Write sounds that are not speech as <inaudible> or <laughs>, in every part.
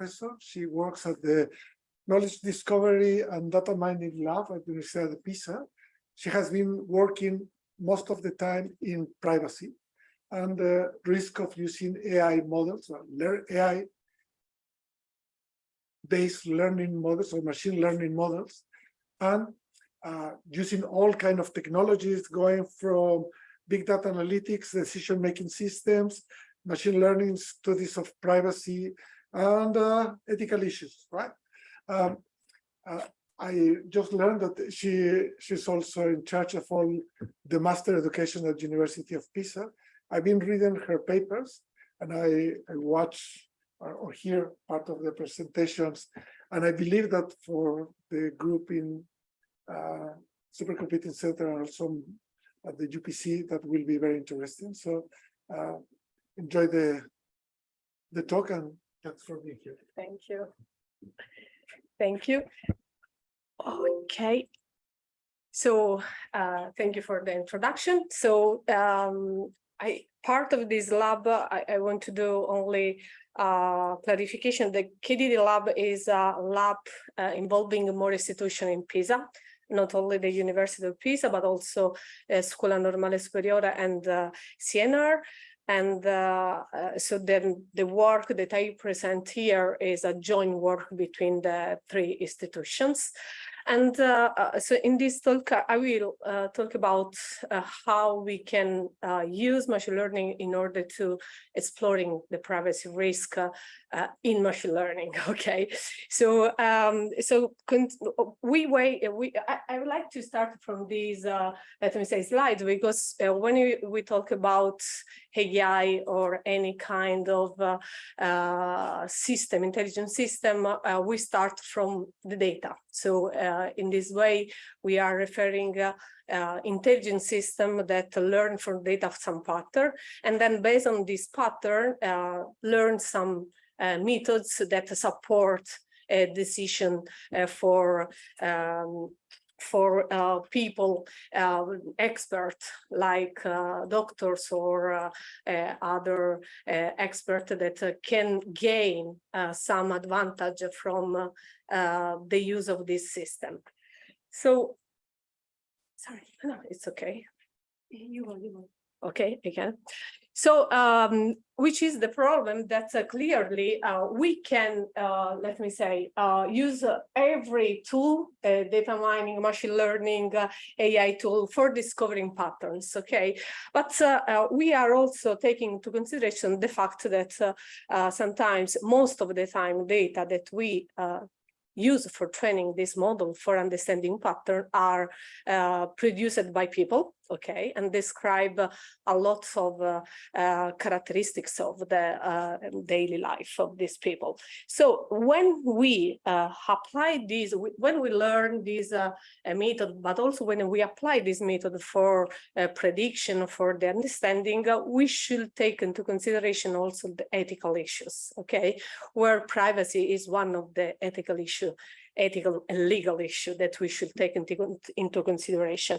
professor. She works at the Knowledge Discovery and Data Mining Lab at the University of Pisa. She has been working most of the time in privacy and the risk of using AI models, or AI based learning models or machine learning models, and uh, using all kind of technologies going from big data analytics, decision-making systems, machine learning studies of privacy, and uh, ethical issues, right? Um, uh, I just learned that she she's also in charge of all the master education at University of Pisa. I've been reading her papers and I, I watch or, or hear part of the presentations. And I believe that for the group in uh, Supercomputing Center and also at the UPC, that will be very interesting. So uh, enjoy the the talk and thanks for being here. Thank you. Thank you. Okay. So uh, thank you for the introduction. So um, I part of this lab, I, I want to do only uh, clarification. The KDD lab is a lab uh, involving more institutions in Pisa, not only the University of Pisa, but also uh, Scuola Normale Superiore and uh, CNR. And uh, uh, so then the work that I present here is a joint work between the three institutions. And uh, uh, so in this talk, I will uh, talk about uh, how we can uh, use machine learning in order to exploring the privacy risk uh, in machine learning. <laughs> Okay, so um, so we wait. We I, I, would like to start from these let me say slides because when we, we talk about AI or any kind of system, intelligent system, we start from the data. So uh, in this way, we are referring uh, uh, intelligent system that learn from data of some pattern, and then based on this pattern, uh, learn some uh, methods that support a decision uh, for um, for uh, people, uh, experts like uh, doctors or uh, uh, other uh, experts that can gain some advantage from the use of this system. So, sorry, <laughs> no, it's okay. You will, you will. Okay, again. So, um, which is the problem that uh, clearly uh, we can, uh, let me say, uh, use every tool, uh, data mining, machine learning, uh, AI tool for discovering patterns, okay? But we are also taking into consideration the fact that sometimes, most of the time, data that we use for training this model for understanding pattern are produced by people okay, and describe a lot of uh, uh, characteristics of the uh, daily life of these people. So when we apply these, when we learn this method, but also when we apply this method for prediction, for the understanding, we should take into consideration also the ethical issues, okay, where privacy is one of the ethical issue ethical and legal issue that we should take into, into consideration.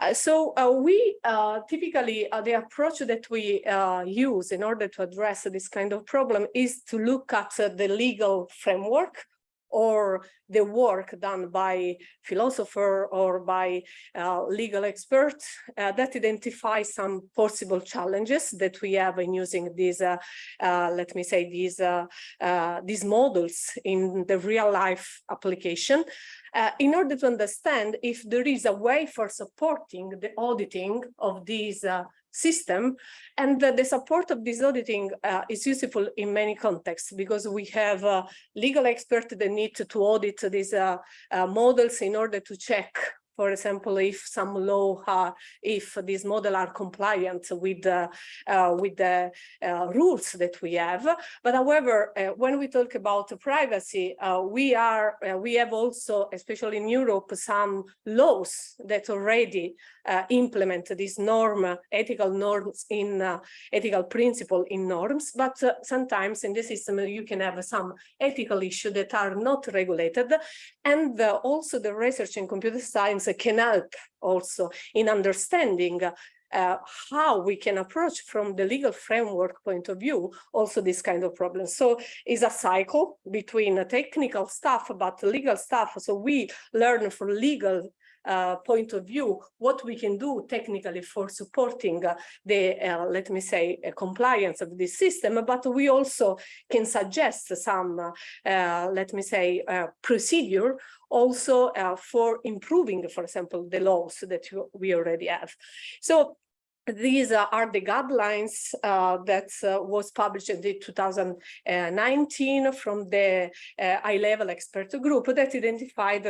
Uh, so uh, we uh, typically, uh, the approach that we uh, use in order to address this kind of problem is to look at uh, the legal framework or the work done by philosopher or by uh, legal experts uh, that identify some possible challenges that we have in using these, uh, uh let me say, these, uh, uh, these models in the real life application. in order to understand if there is a way for supporting the auditing of these system. And the, the support of this auditing uh, is useful in many contexts because we have uh, legal experts that need to, to audit these uh, uh models in order to check for example, if some law, uh, if these models are compliant with the, uh, with the uh, rules that we have. But however, uh, when we talk about privacy, uh, we are uh, we have also, especially in Europe, some laws that already implement this norm, ethical norms in ethical principle in norms. But sometimes in the system you can have some ethical issues that are not regulated, and also the research in computer science can help also in understanding uh, how we can approach from the legal framework point of view, also this kind of problem. So it's a cycle between technical stuff, but legal stuff. So we learn from legal uh, point of view, what we can do technically for supporting uh, the, uh, let me say, uh, compliance of this system, but we also can suggest some, uh, let me say, procedure also for improving, for example, the laws that we already have. So these are the guidelines uh, that uh, was published in 2019 from the uh, high-level expert group that identified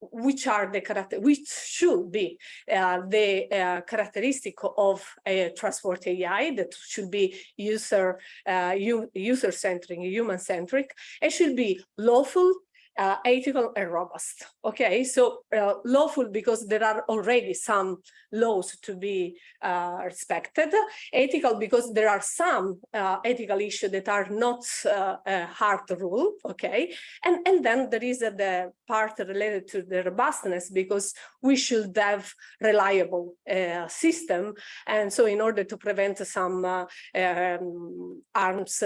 which are the character, which should be uh, the uh, characteristic of a trustworthy AI that should be user uh, user centric, human centric. It should be lawful, uh, ethical and robust. Okay, so uh, lawful because there are already some laws to be uh, respected. Ethical because there are some uh, ethical issues that are not uh, a hard rule. Okay, and and then there is the part related to the robustness because we should have reliable uh, system, and so in order to prevent some um, arms,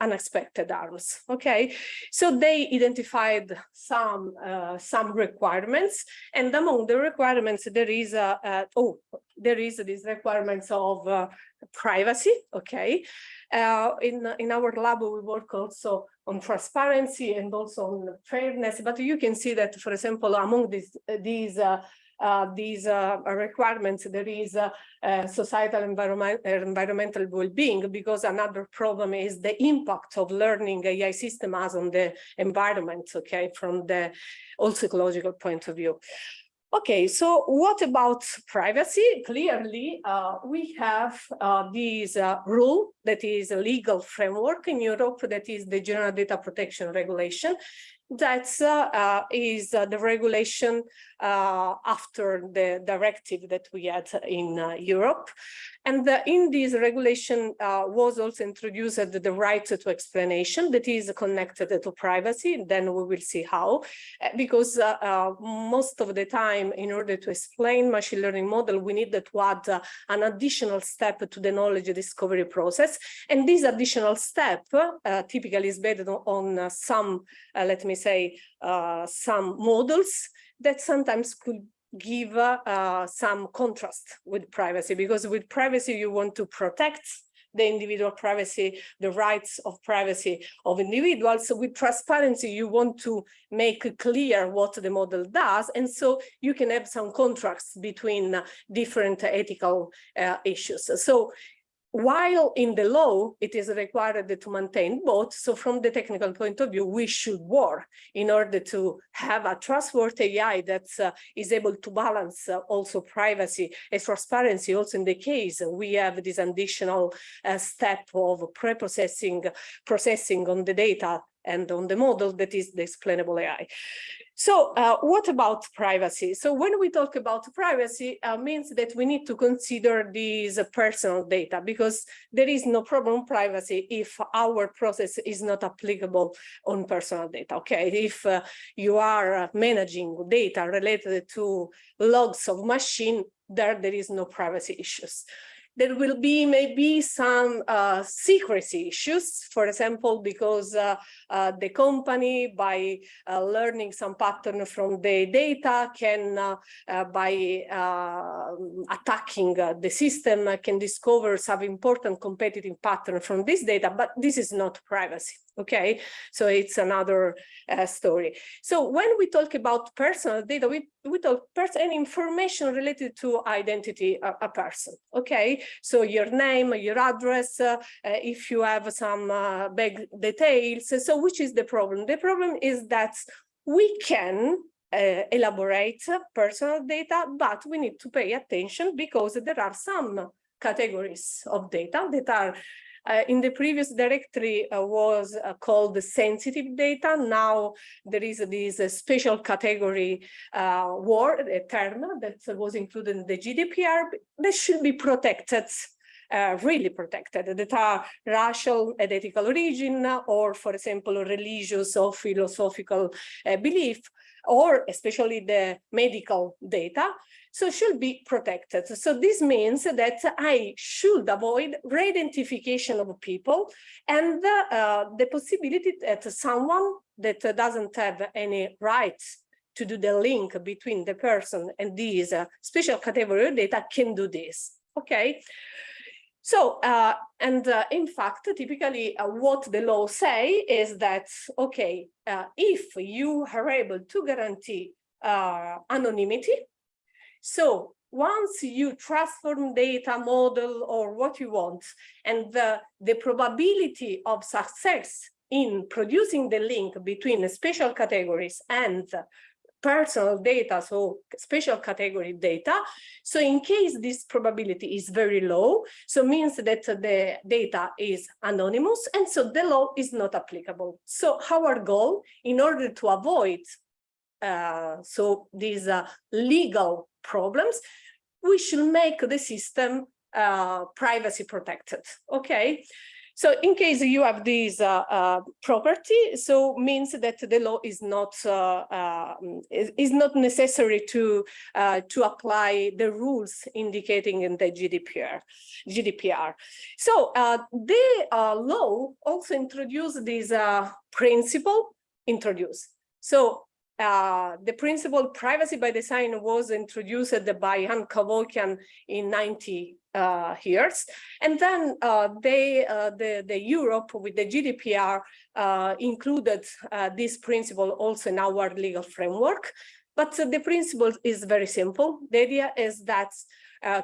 unexpected arms. Okay, so they identify provide some uh, some requirements. And among the requirements there is a, oh there is these requirements of uh, privacy okay? Uh, in in our lab we work also on transparency and also on fairness but you can see that for example among these these uh, these uh, requirements, there is uh, societal environment, environmental well-being, because another problem is the impact of learning AI system has on the environment, okay, from the also ecological point of view. Okay, so what about privacy? Clearly, uh, we have uh, this uh, rule that is a legal framework in Europe that is the General Data Protection Regulation that uh, is uh, the regulation uh, after the directive that we had in uh, Europe. And the, in this regulation uh, was also introduced the right to explanation that is connected to privacy. Then we will see how, uh, because most of the time, in order to explain machine learning model, we need to add an additional step to the knowledge discovery process. And this additional step typically is based on some, let me say, some models that sometimes could give uh, some contrast with privacy because with privacy you want to protect the individual privacy, the rights of privacy of individuals. So with transparency, you want to make clear what the model does. And so you can have some contrasts between different ethical uh, issues. So while in the law, it is required to maintain both. So from the technical point of view, we should work in order to have a trustworthy AI that uh, is able to balance uh, also privacy and transparency. Also in the case, we have this additional uh, step of pre-processing processing on the data and on the model that is the explainable AI. So uh, what about privacy? So when we talk about privacy, uh, means that we need to consider these personal data because there is no problem privacy if our process is not applicable on personal data. Okay, if uh, you are managing data related to logs of machine, there there is no privacy issues there will be maybe some uh, secrecy issues, for example, because uh, uh, the company, by uh, learning some pattern from the data, can, uh, uh, by attacking the system, can discover some important competitive pattern from this data, but this is not privacy okay? So it's another uh, story. So when we talk about personal data we we talk person information related to identity a, a, person okay? So your name your address uh, uh, if you have some uh, big details so which is the problem? The problem is that we can uh, elaborate personal data but we need to pay attention because there are some categories of data that are uh, in the previous directory uh, was uh, called the sensitive data. Now there is this uh, special category uh, word, a term that was included in the GDPR that should be protected uh, really protected, that are racial and ethical origin, or for example, religious or philosophical uh, belief, or especially the medical data, so should be protected. So this means that I should avoid re-identification of people and uh, the possibility that someone that doesn't have any rights to do the link between the person and these uh, special category of data can do this, okay? So, uh, and uh, in fact, typically uh, what the law say is that, okay, uh, if you are able to guarantee uh, anonymity, so once you transform data model or what you want, and the, the probability of success in producing the link between special categories and personal data, so special category data. So in case this probability is very low, so means that the data is anonymous and so the law is not applicable. So our goal in order to avoid uh, so these uh, legal problems, we should make the system uh, privacy protected, okay? So in case you have this uh, uh, property, so means that the law is not uh, um, is, is, not necessary to uh, to apply the rules indicating in the GDPR. GDPR. So uh, the uh, law also introduced this principle introduced. So uh, the principle privacy by design was introduced by Jan Cavoukian in 90 uh, years. And then uh, they, uh, the, the Europe with the GDPR uh, included uh, this principle also in our legal framework. But the principle is very simple. The idea is that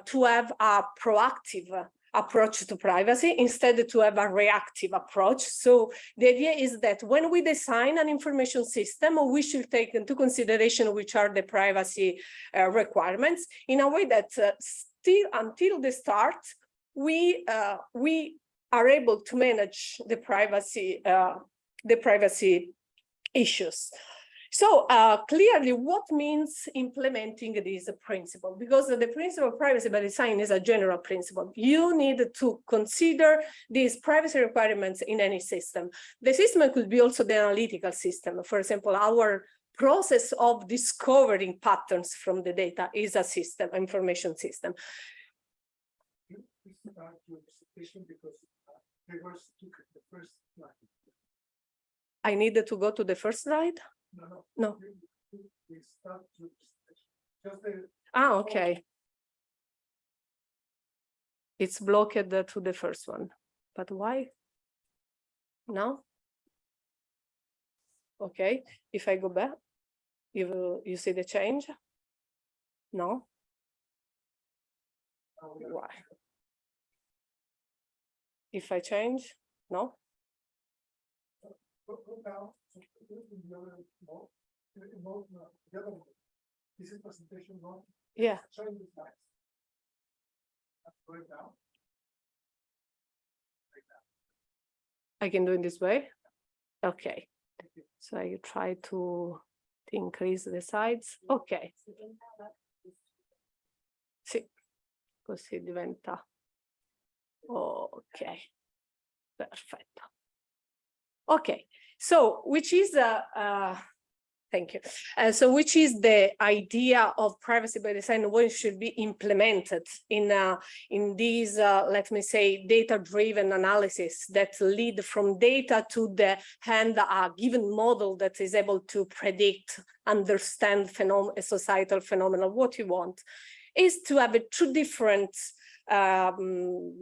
to have a proactive approach to privacy instead to have a reactive approach. So the idea is that when we design an information system, we should take into consideration which are the privacy uh, requirements in a way that uh, still until the start, we uh, we are able to manage the privacy uh, the privacy issues. So uh, clearly, what means implementing this principle? Because the principle of privacy by design is a general principle. You need to consider these privacy requirements in any system. The system could be also the analytical system. For example, our process of discovering patterns from the data is a system, information system. I needed to go to the first slide. No. No. The, Ah, okay. It's blocked to the first one, but why? No? Okay, if I go back, you, you see the change? No? Why? If I change, no? go down, This is presentation mode, Yeah, showing the. I can do it this way. Okay, so I try to increase the size. Ok, sì, così diventa. Ok, perfetto. Okay, so which is a, uh, thank you. Uh, so which is the idea of privacy by design what should be implemented in uh, in these, uh, let me say, data-driven analysis that lead from data to the hand a given model that is able to predict, understand phenom societal phenomena, what you want, is to have a two different um,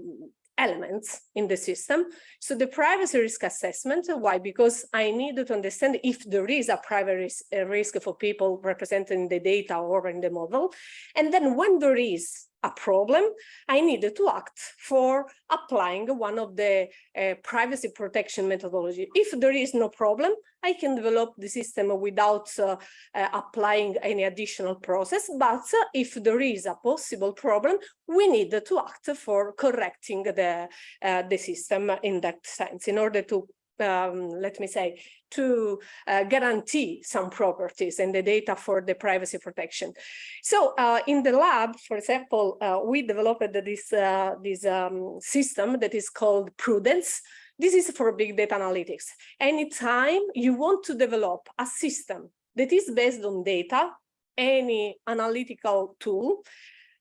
elements in the system. So the privacy risk assessment, why? Because I need to understand if there is a privacy risk for people representing the data or in the model. And then when there is a problem, I needed to act for applying one of the uh, privacy protection methodology. If there is no problem, I can develop the system without uh, uh, applying any additional process. But if there is a possible problem, we need to act for correcting the, uh, the system in that sense in order to um, let me say, to uh, guarantee some properties and the data for the privacy protection. So uh, in the lab, for example, uh, we developed this, uh, this um, system that is called Prudence. This is for big data analytics. Anytime you want to develop a system that is based on data, any analytical tool,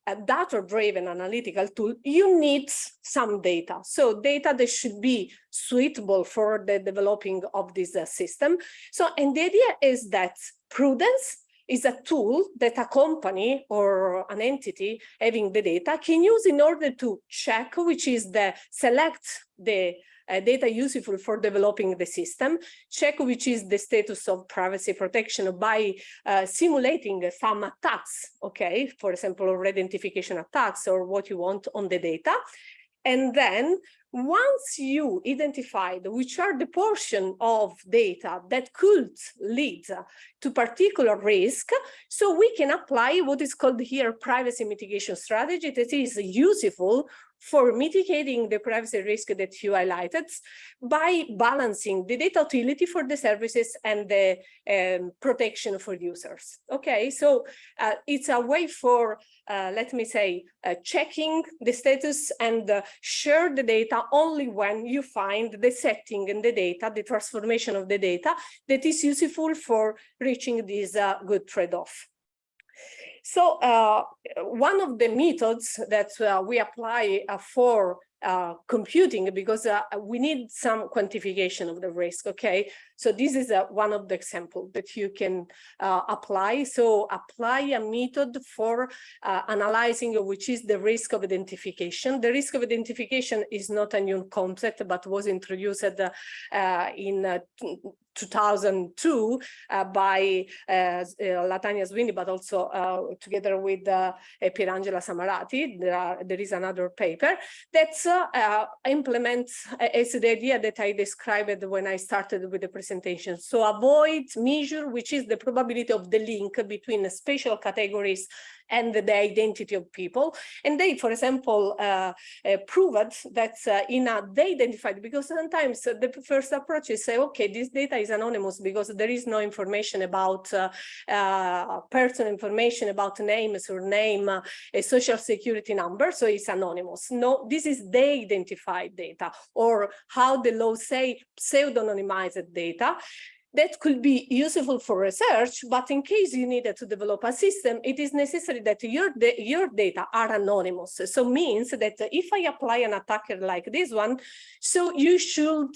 a data-driven analytical tool, you need some data. So data that should be suitable for the developing of this uh, system. So, and the idea is that prudence is a tool that a company or an entity having the data can use in order to check which is the select the uh, data useful for developing the system, check which is the status of privacy protection by uh, simulating some attacks, okay, for example, or identification attacks or what you want on the data. And then once you identified which are the portion of data that could lead to particular risk, so we can apply what is called here privacy mitigation strategy that is useful for mitigating the privacy risk that you highlighted by balancing the data utility for the services and the um, protection for users. Okay, so uh, it's a way for, uh, let me say, uh, checking the status and uh, share the data only when you find the setting in the data, the transformation of the data that is useful for reaching this uh, good trade-off. So uh, one of the methods that uh, we apply uh, for uh, computing because uh, we need some quantification of the risk. Okay, so this is uh, one of the examples that you can apply. So apply a method for analyzing which is the risk of identification. The risk of identification is not a new concept, but was introduced in 2002 uh, by uh, uh, Latanya Sweeney, but also together with uh, Pierangela Samarati. There, are, there is another paper that implements it's the idea that I described when I started with the presentation. So avoid measure, which is the probability of the link between spatial categories and the identity of people. And they, for example, uh, uh, proved that uh, in a, they identified, because sometimes the first approach is say, okay, this data is anonymous because there is no information about uh, uh, personal information about name, surname, a social security number, so it's anonymous. No, this is they identified data or how the law say pseudonymized data that could be useful for research, but in case you needed to develop a system, it is necessary that your, your data are anonymous. So means that if I apply an attacker like this one, so you should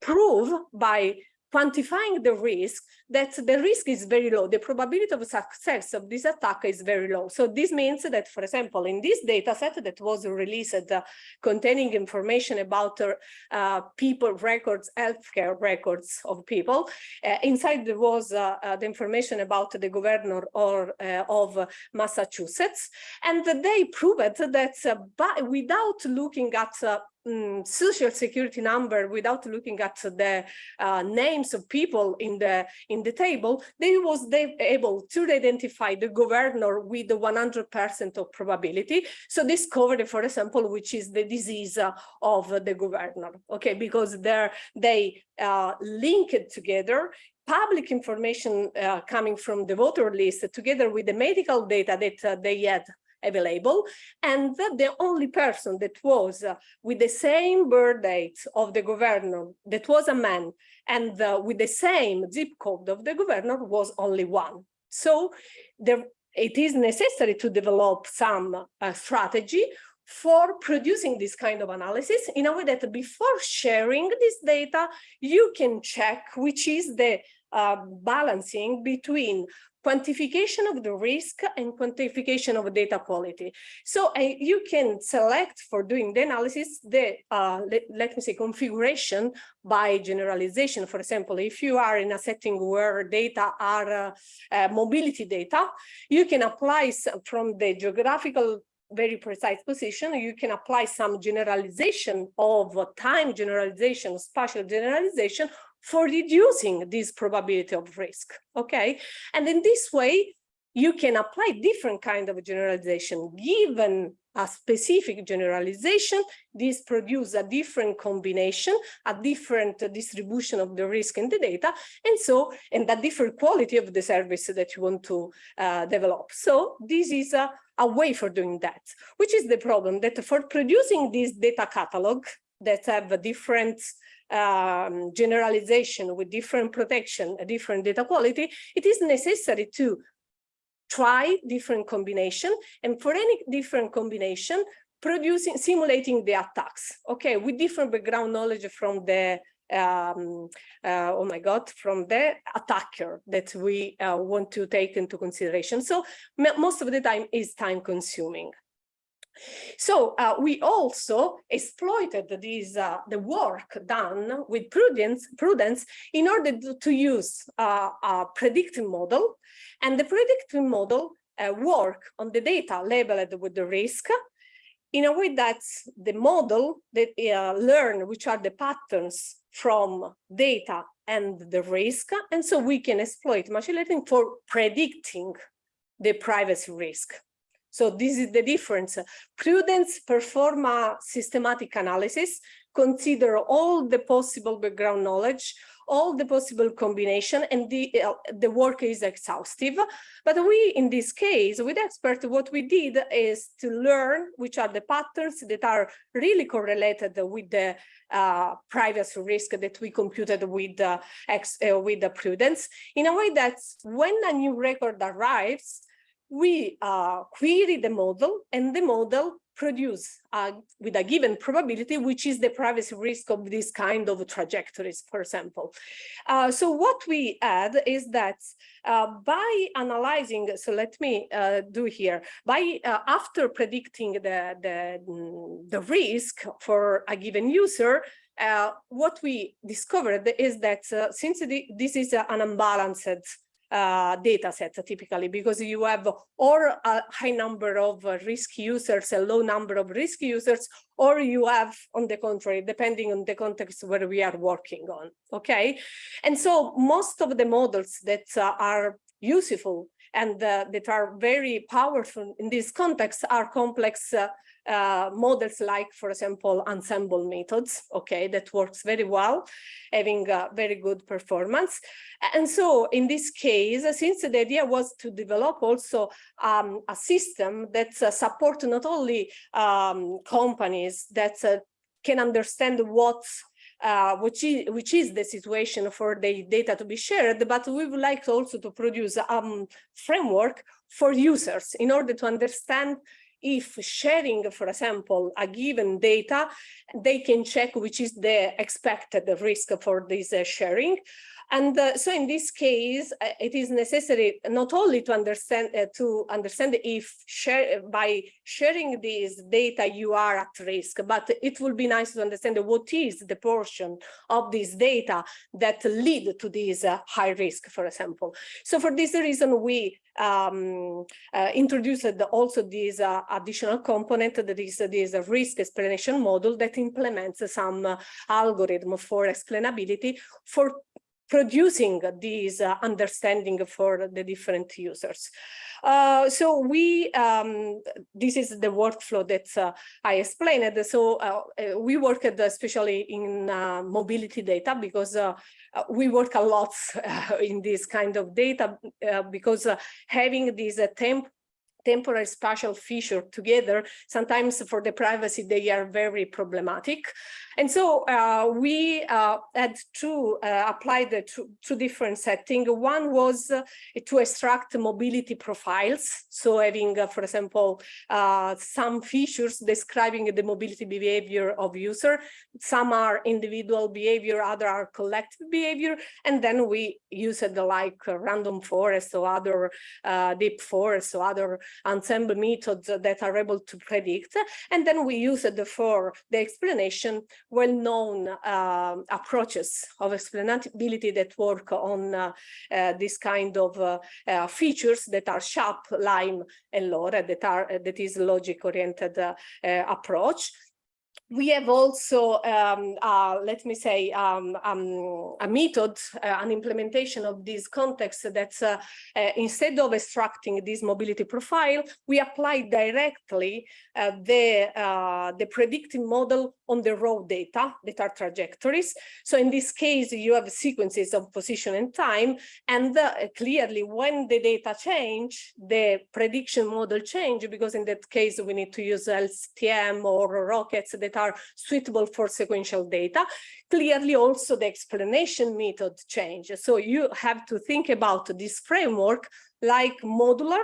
prove by quantifying the risk, that the risk is very low. The probability of success of this attack is very low. So this means that, for example, in this data set that was released uh, containing information about uh, people records, healthcare records of people, uh, inside there was uh, uh, the information about the governor or uh, of Massachusetts. And they proved that by, without looking at um, social security number without looking at the uh, names of people in the in the table, they was able to identify the governor with the 100% of probability. So discovered, for example, which is the disease uh, of the governor. Okay, because there they uh, linked together public information uh, coming from the voter list together with the medical data that uh, they had available and that the only person that was uh, with the same birth date of the governor that was a man and uh, with the same zip code of the governor was only one. So there it is necessary to develop some uh, strategy for producing this kind of analysis in a way that before sharing this data, you can check which is the uh, balancing between quantification of the risk and quantification of data quality. So uh, you can select for doing the analysis the, uh, let, let, me say, configuration by generalization. For example, if you are in a setting where data are uh, uh mobility data, you can apply from the geographical very precise position, you can apply some generalization of time generalization, spatial generalization for reducing this probability of risk, okay? And in this way, you can apply different kind of generalization given a specific generalization, this produce a different combination, a different distribution of the risk in the data, and so, and a different quality of the service that you want to uh, develop. So this is a, a way for doing that, which is the problem that for producing this data catalog that have a different um, generalization with different protection, a different data quality, it is necessary to try different combination and for any different combination producing simulating the attacks okay with different background knowledge from the um, uh, oh my god from the attacker that we uh, want to take into consideration. So most of the time is time consuming so uh, we also exploited this, uh, the work done with prudence, prudence in order to, to use uh, a predictive model. And the predictive model uh, work on the data labeled with the risk in a way that the model that uh, learn which are the patterns from data and the risk. And so we can exploit machine learning for predicting the privacy risk. So this is the difference. Prudence perform a systematic analysis, consider all the possible background knowledge, all the possible combination, and the, uh, the work is exhaustive. But we, in this case, with expert, what we did is to learn which are the patterns that are really correlated with the uh, privacy risk that we computed with, uh, ex, uh, with the prudence in a way that when a new record arrives, we uh, query the model and the model produce uh, with a given probability, which is the privacy risk of this kind of trajectories, for example. Uh, so what we add is that uh, by analyzing, so let me uh, do here, by uh, after predicting the, the, the risk for a given user, what we discovered is that since this is an unbalanced uh, data set typically because you have or a high number of uh, risk users, a low number of risk users, or you have on the contrary, depending on the context where we are working on, okay? And so most of the models that uh, are useful and uh, that are very powerful in this context are complex uh, uh, models like, for example, ensemble methods, okay, that works very well, having a very good performance. And so in this case, since the idea was to develop also um, a system that uh, support not only um, companies that uh, can understand what uh, which is which is the situation for the data to be shared, but we would like also to produce a um, framework for users in order to understand if sharing, for example, a given data, they can check which is the expected risk for this uh, sharing. And uh, so in this case, uh, it is necessary not only to understand uh, to understand if share by sharing these data you are at risk, but it will be nice to understand what is the portion of this data that lead to this uh, high risk, for example. So for this reason, we um, uh, introduced also this uh, additional component that is this risk explanation model that implements some uh, algorithm for explainability for producing this uh, understanding for the different users. Uh, so we, um, this is the workflow that uh, I explained. So uh, uh, we worked especially in uh, mobility data because we work a lot <laughs> in this kind of data because having this temp temporary spatial feature together, sometimes for the privacy, they are very problematic. And so uh, we uh, had to uh, apply the two, two, different settings. One was uh, to extract mobility profiles. So having, uh, for example, uh, some features describing the mobility behavior of user. Some are individual behavior, other are collective behavior. And then we use it like random forest or other deep forest or other ensemble methods that are able to predict. And then we use for the explanation well-known uh, approaches of explainability that work on uh, uh, this kind of uh, uh, features that are SHAP, LIME, and LORE that are that is logic-oriented uh, approach. We have also, um, uh, let me say, um, um, a method, uh, an implementation of this context that uh, uh, instead of extracting this mobility profile, we apply directly uh, the, uh, the predictive model on the raw data that are trajectories. So in this case, you have sequences of position and time, and uh, clearly when the data change, the prediction model change, because in that case, we need to use LSTM or rockets that are suitable for sequential data. Clearly also the explanation method change. So you have to think about this framework like modular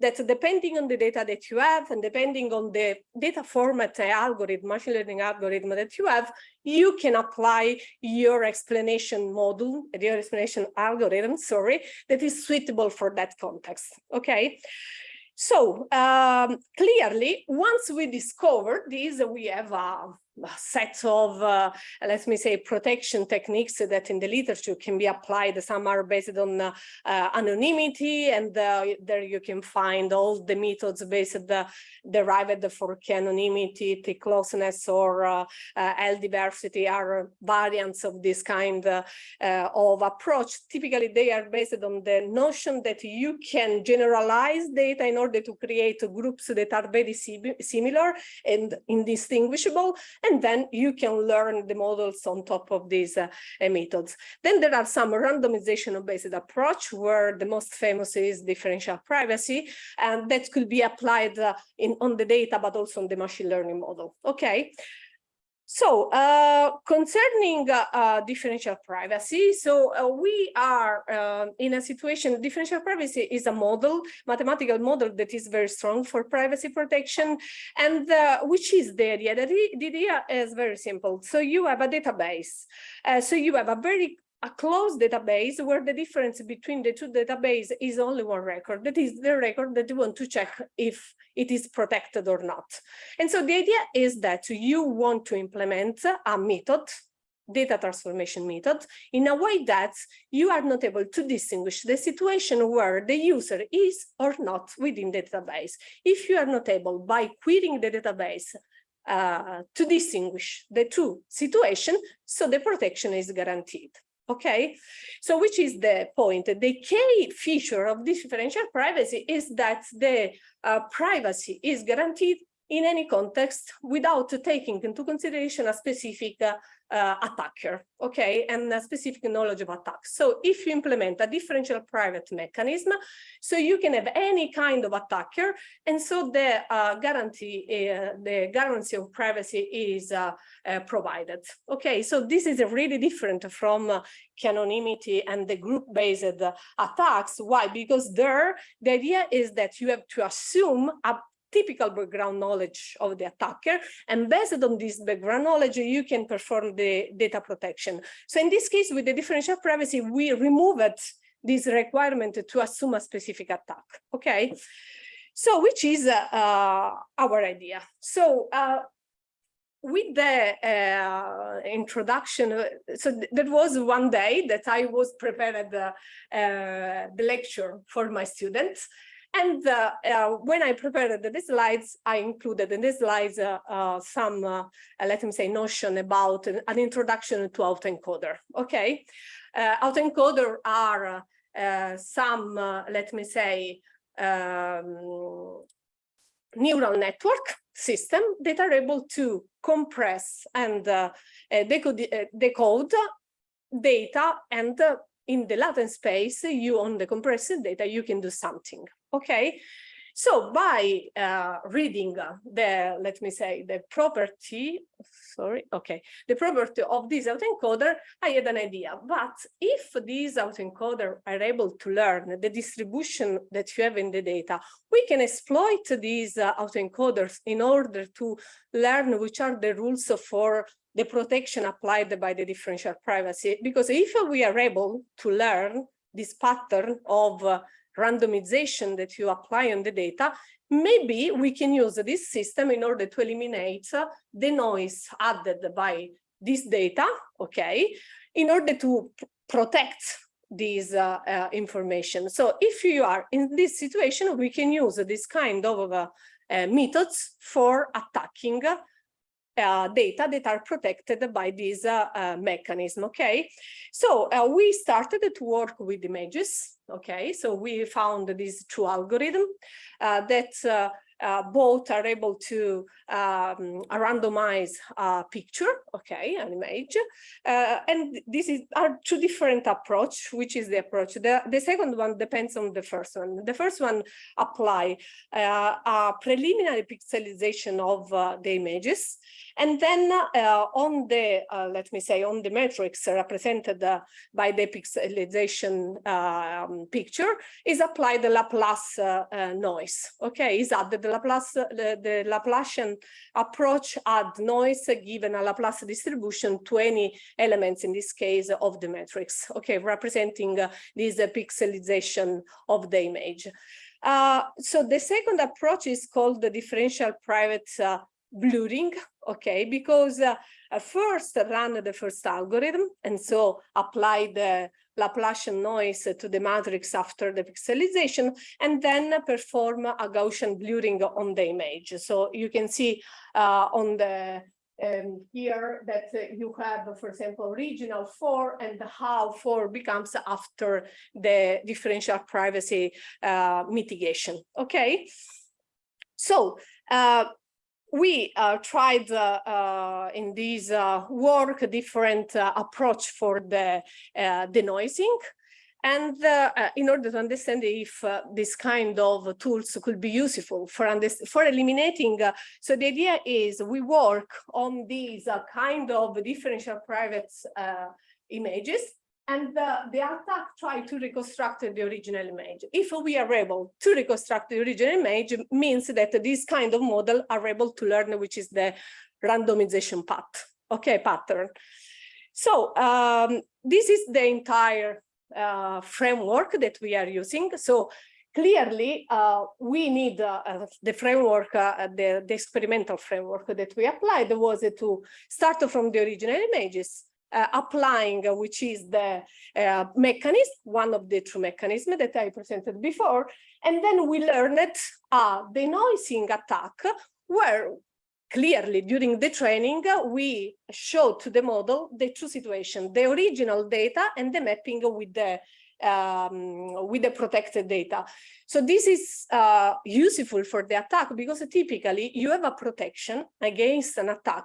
that depending on the data that you have and depending on the data format algorithm, machine learning algorithm that you have, you can apply your explanation model, your explanation algorithm, sorry, that is suitable for that context, okay? So um, clearly, once we discover this, we have a, a set of, uh, let me say, protection techniques that in the literature can be applied. Some are based on uh, uh, anonymity, and uh, there you can find all the methods based uh, derived for K anonymity, T closeness, or uh, L diversity are variants of this kind of approach. Typically, they are based on the notion that you can generalize data in order to create groups that are very similar and indistinguishable and then you can learn the models on top of these uh, methods. Then there are some randomization-based approach where the most famous is differential privacy, and that could be applied uh, in on the data, but also on the machine learning model. Okay. So uh, concerning uh, uh, differential privacy, so uh, we are uh, in a situation, differential privacy is a model, mathematical model that is very strong for privacy protection. And uh, which is the idea? The, the idea is very simple. So you have a database. so you have a very a closed database where the difference between the two databases is only one record. That is the record that you want to check if it is protected or not. And so the idea is that you want to implement a method, data transformation method, in a way that you are not able to distinguish the situation where the user is or not within the database. If you are not able by querying the database uh, to distinguish the two situations, so the protection is guaranteed. Okay, so which is the point? The key feature of differential privacy is that the uh, privacy is guaranteed in any context without taking into consideration a specific uh, uh, attacker, okay, and a specific knowledge of attacks. So if you implement a differential private mechanism, so you can have any kind of attacker, and so the uh, guarantee, uh, the guarantee of privacy is uh, uh, provided. Okay, so this is really different from anonymity and the group-based attacks. Why? Because there, the idea is that you have to assume a typical background knowledge of the attacker. And based on this background knowledge, you can perform the data protection. So in this case, with the differential privacy, we removed this requirement to assume a specific attack. Okay. So which is uh, uh, our idea. So uh, with the uh, introduction, uh, so th that was one day that I was prepared uh, uh, the lecture for my students. And uh, uh, when I prepared the slides, I included in the slides uh, uh some, uh, uh, let me say, notion about an, an introduction to autoencoder. Okay, autoencoder are some, let me say, um, neural network system that are able to compress and decode, decode data and in the latent space, you on the compressed data, you can do something. Okay, so by uh, reading the, let me say, the property, sorry, okay, the property of this autoencoder, I had an idea. But if these autoencoder are able to learn the distribution that you have in the data, we can exploit these uh, autoencoders in order to learn which are the rules for the protection applied by the differential privacy. Because if we are able to learn this pattern of uh, randomization that you apply on the data, maybe we can use this system in order to eliminate the noise added by this data, okay, in order to protect this uh, uh, information. So if you are in this situation, we can use this kind of uh, uh methods for attacking uh, data that are protected by this uh, uh, mechanism, okay? So uh, we started to work with images, okay? So we found these two algorithms uh, that both are able to um, randomize a picture, okay, an image. And this is are two different approach, which is the approach. The, the second one depends on the first one. The first one apply a preliminary pixelization of the images. And then uh, on the, uh, let me say, on the matrix represented by the pixelization um, picture is applied the Laplace noise, okay, is added the Laplace, the, Laplacian approach add noise given a Laplace distribution to any elements, in this case, of the matrix, okay, representing uh, this uh, pixelization of the image. Uh, so the second approach is called the differential private uh, blurring, <laughs> okay, because uh, first run the first algorithm and so apply the Laplacian noise to the matrix after the pixelization, and then perform a Gaussian blurring on the image. So you can see uh, on the um, here that uh, you have, for example, original four and how four becomes after the differential privacy uh, mitigation. Okay, so uh, we uh, tried uh, uh, in this uh, work different uh, approach for the uh, denoising. And in order to understand if this kind of tools could be useful for for eliminating so the idea is we work on these kind of differential private images and the, the attack tried to reconstruct the original image. If we are able to reconstruct the original image, means that this kind of model are able to learn which is the randomization path, okay, pattern. So um, this is the entire uh, framework that we are using. So clearly uh, we need uh, the framework, uh, the, the, experimental framework that we applied was to start from the original images, uh, applying, uh, which is the uh, mechanism, one of the two mechanisms that I presented before. And then we learned uh, noising attack, where clearly during the training, we showed to the model the two situations, the original data and the mapping with the um, with the protected data. So this is uh, useful for the attack because typically you have a protection against an attack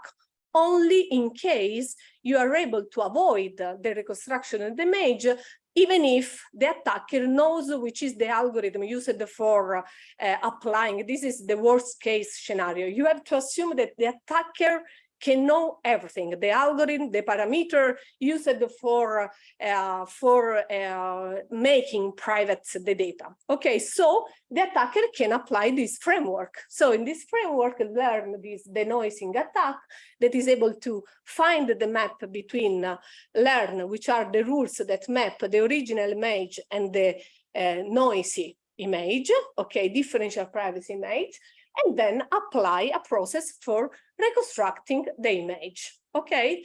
only in case you are able to avoid the reconstruction of the image, even if the attacker knows which is the algorithm used for uh, applying. This is the worst case scenario. You have to assume that the attacker can know everything, the algorithm, the parameter used for, uh, for uh, making private the data. Okay, so the attacker can apply this framework. So in this framework, learn this denoising attack that is able to find the map between uh, learn, which are the rules that map the original image and the uh, noisy image, okay, differential privacy image, and then apply a process for reconstructing the image. Okay,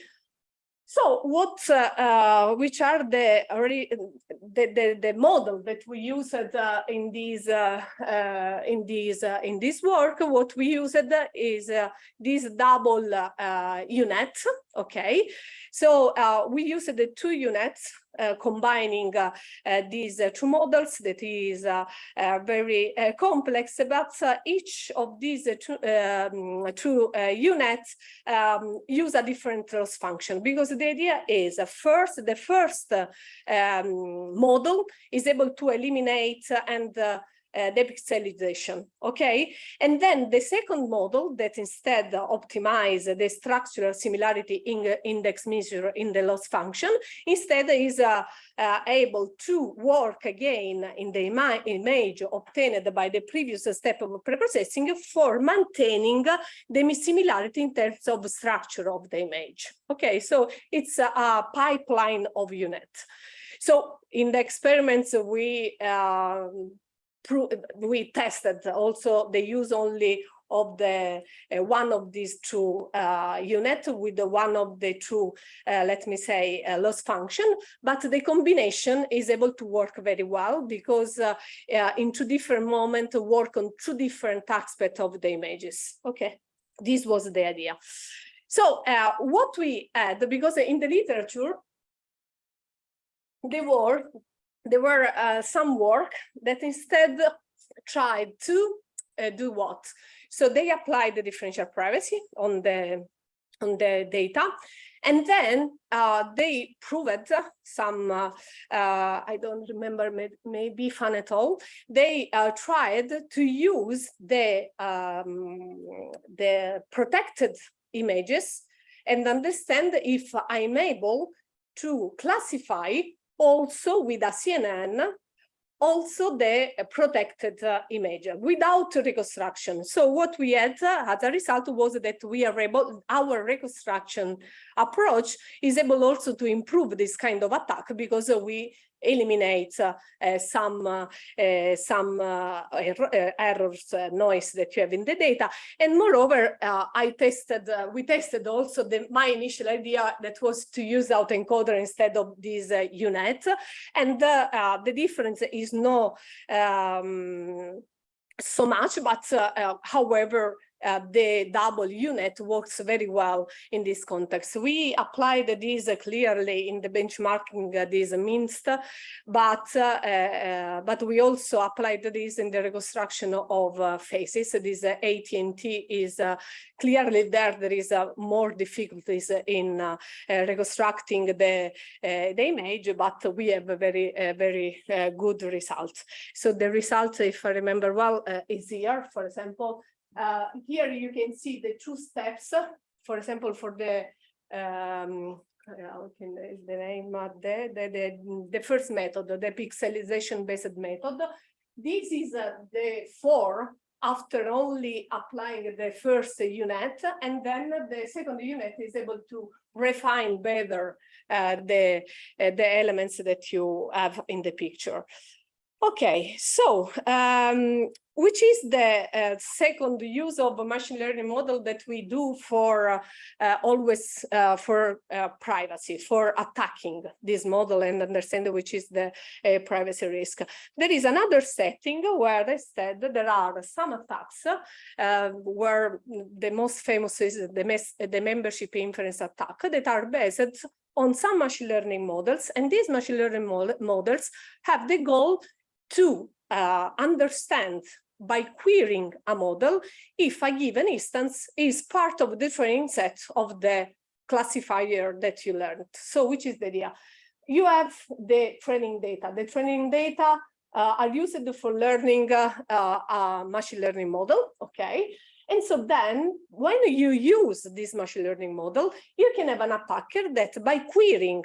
so what, uh, uh, which are the, the, the, the model that we used uh, in these, uh, uh, in these, uh, in this work? What we used is this double U-Net, okay? So we used the two U-Nets uh, Uh, combining uh, uh, these uh, two models that is uh, very complex, but each of these two, um, two U-Nets um, use a different loss function. Because the idea is first, the first um, model is able to eliminate and uh, depixelization, okay? And then the second model that instead optimize the structural similarity in index measure in the loss function, instead is uh, uh, able to work again in the ima image obtained by the previous step of preprocessing for maintaining the similarity in terms of structure of the image. Okay, so it's a, pipeline of U-Net. So in the experiments, we uh, we tested also the use only of the uh, one of these two uh, with the one of the two, uh, let me say, uh, loss function, but the combination is able to work very well because uh, uh, in two different moments work on two different aspects of the images. Okay, this was the idea. So what we had, because in the literature, there were, there were uh, some work that instead tried to uh, do what? So they applied the differential privacy on the on the data and then uh, they proved some, uh, uh, I don't remember, may, maybe fun at all. They uh, tried to use the, um, the protected images and understand if I'm able to classify also with a CNN also the protected uh, image without reconstruction. So what we had uh, as a result was that we are able, our reconstruction approach is able also to improve this kind of attack because we eliminate uh, uh, some uh, uh some uh, er uh, errors noise that you have in the data. And moreover i tested we tested also the my initial idea that was to use autoencoder instead of this U-Net and the difference is no um, so much but however uh, the double U-Net works very well in this context. We applied this clearly in the benchmarking uh, this MNIST, but uh, uh, but we also applied this in the reconstruction of uh, faces. This uh, AT&T is uh, clearly there. There is more difficulties in reconstructing the the image, but we have a very very good result. So the result, if I remember well, is here. For example, uh, here you can see the two steps, for example, for the um, can the name of the, the, the, the first method, the pixelization based method. This is uh, the four after only applying the first U-Net, and then the second U-Net is able to refine better uh, the, uh, the elements that you have in the picture. Okay, so um, which is the uh, second use of a machine learning model that we do for uh, uh, always uh, for uh, privacy, for attacking this model and understand which is the uh, privacy risk. There is another setting where I said there are some attacks where the most famous is the, the membership inference attack that are based on some machine learning models and these machine learning models have the goal to uh, understand by querying a model if a given instance is part of the training set of the classifier that you learned. So which is the idea? You have the training data. The training data uh, are used for learning uh, uh, a machine learning model, okay? And so then when you use this machine learning model, you can have an attacker that by querying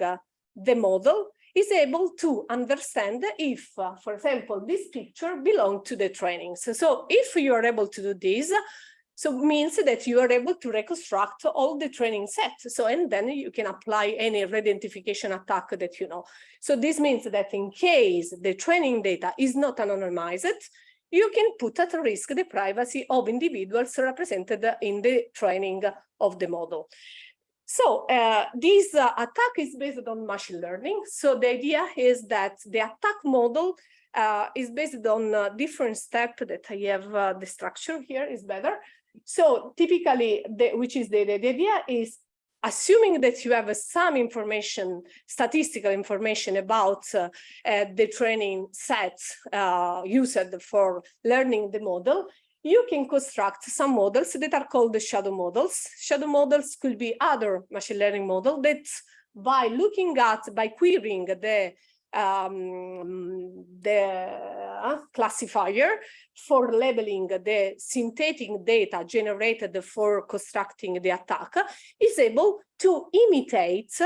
the model is able to understand if, uh, for example, this picture belongs to the trainings. So, so if you are able to do this, so means that you are able to reconstruct all the training set. So, and then you can apply any re-identification attack that you know. So this means that in case the training data is not anonymized, you can put at risk the privacy of individuals represented in the training of the model. So uh, this uh, attack is based on machine learning. So the idea is that the attack model uh, is based on a different step that I have uh, the structure here is better. So typically, the, which is the, the, the idea is assuming that you have some information, statistical information about uh, uh, the training sets uh, used for learning the model, you can construct some models that are called the shadow models. Shadow models could be other machine learning model that by looking at, by querying the um, the uh, classifier for labeling the synthetic data generated for constructing the attack is able to imitate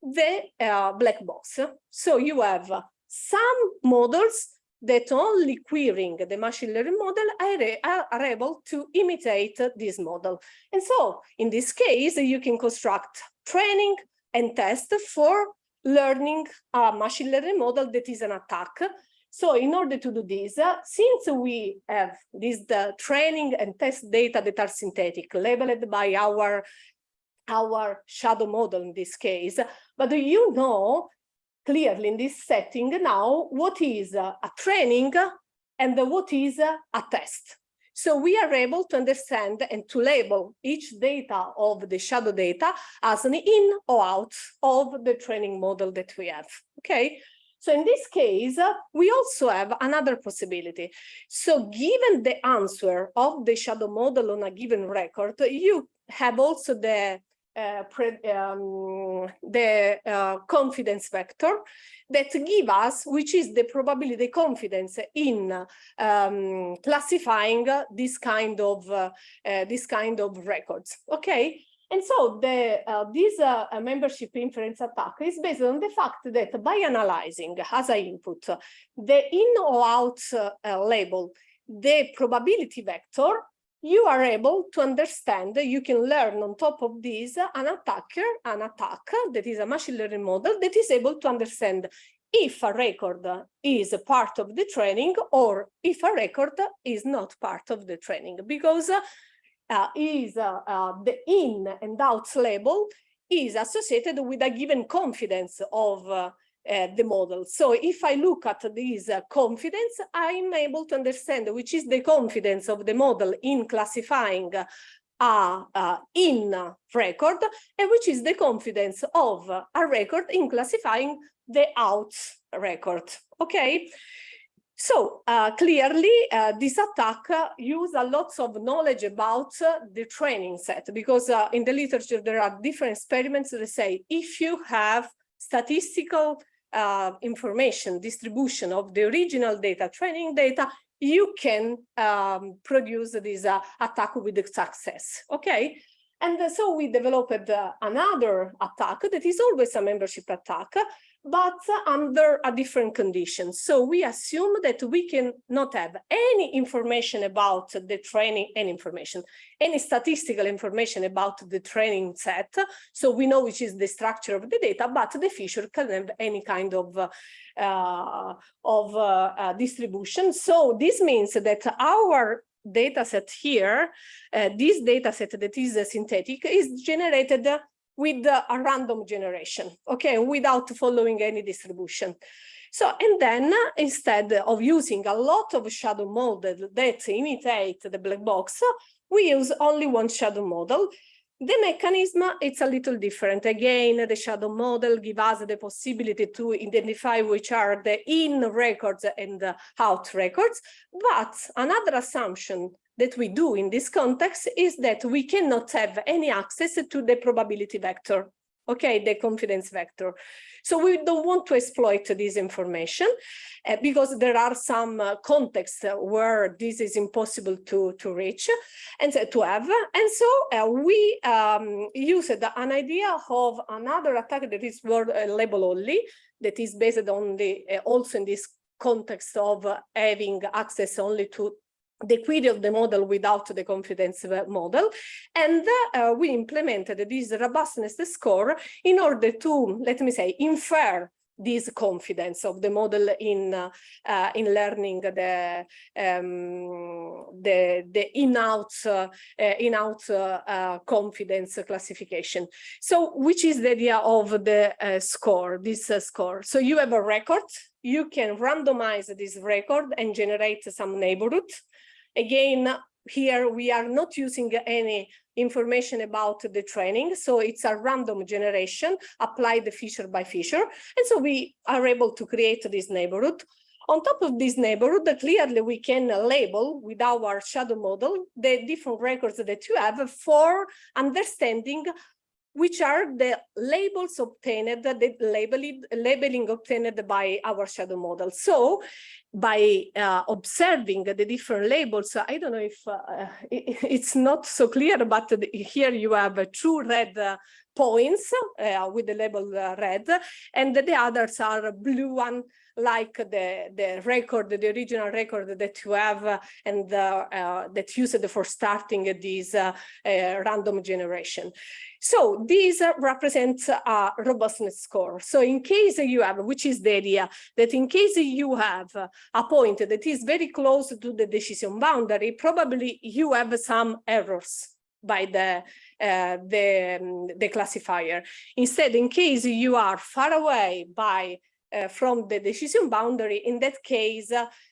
the uh, black box. So you have some models that only querying the machine learning model are, are, able to imitate this model. And so in this case, you can construct training and test for learning a machine learning model that is an attack. So in order to do this, uh, since we have this the training and test data that are synthetic, labeled by our, our shadow model in this case, but you know clearly in this setting now what is a training and what is a test. So we are able to understand and to label each data of the shadow data as an in or out of the training model that we have, okay? So in this case, we also have another possibility. So given the answer of the shadow model on a given record, you have also the uh, um, the uh, confidence vector that give us which is the probability the confidence in um, classifying this kind of uh, uh, this kind of records okay? And so the uh, this membership inference attack is based on the fact that by analyzing as I input the in or out label the probability vector you are able to understand, you can learn on top of this an attacker, an attack that is a machine learning model that is able to understand if a record is a part of the training or if a record is not part of the training. Because uh, is uh, uh, the in and out label is associated with a given confidence of uh, uh, the model. So if I look at this uh, confidence, I'm able to understand which is the confidence of the model in classifying a, a in record and which is the confidence of a record in classifying the out record. Okay. So uh, clearly, uh, this attack uh, use a lot of knowledge about uh, the training set because uh, in the literature there are different experiments that say if you have statistical uh, information distribution of the original data, training data, you can um, produce this uh, attack with success, okay? And so we developed uh, another attack that is always a membership attack, but under a different condition. So we assume that we can not have any information about the training, any information, any statistical information about the training set. So we know which is the structure of the data, but the feature can have any kind of uh, of uh, uh, distribution. So this means that our data set here, uh, this data set that is synthetic is generated with a random generation, okay, without following any distribution. So, and then instead of using a lot of shadow models that imitate the black box, we use only one shadow model. The mechanism, it's a little different. Again, the shadow model gives us the possibility to identify which are the in records and the out records. But another assumption that we do in this context is that we cannot have any access to the probability vector, okay, the confidence vector. So we don't want to exploit this information uh, because there are some uh, contexts where this is impossible to, to reach and to have. And so uh, we um, used an idea of another attack that is word uh, label only, that is based on the, uh, also in this context of having access only to the query of the model without the confidence model. And uh, we implemented this robustness score in order to, let me say, infer this confidence of the model in uh, uh, in learning the um, the the in-out uh, in-out uh, uh, confidence classification. So, which is the idea of the uh, score? This score. So you have a record. You can randomize this record and generate some neighborhood Again, here we are not using any information about the training. So it's a random generation applied the feature by feature. And so we are able to create this neighborhood. On top of this neighborhood, clearly we can label with our shadow model the different records that you have for understanding which are the labels obtained, the labeling, labeling obtained by our shadow model. So by uh, observing the different labels, I don't know if uh, it, it's not so clear, but here you have two red uh, points uh, with the label uh, red, and the others are blue one like the, the record, the original record that you have uh, and uh, uh, that used for starting this uh, random generation. So these represent a robustness score. So in case you have, which is the idea, that in case you have a point that is very close to the decision boundary, probably you have some errors by the uh, the, um, the classifier. Instead, in case you are far away by uh, Eh, from the decision boundary, in that case,